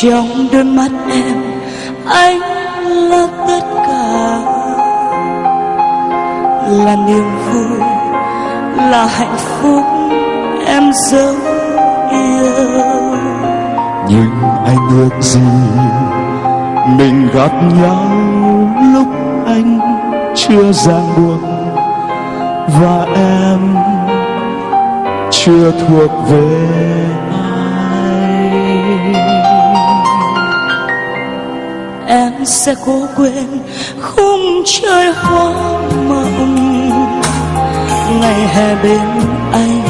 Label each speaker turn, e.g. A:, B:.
A: trong đôi mắt em, anh là tất cả. Là niềm vui, là hạnh phúc em dấu yêu.
B: Nhưng anh ước gì? Mình gặp nhau lúc anh chưa ràng buộc và em chưa thuộc về
A: em sẽ cố quên khung trời hoa mộng ngày hè bên anh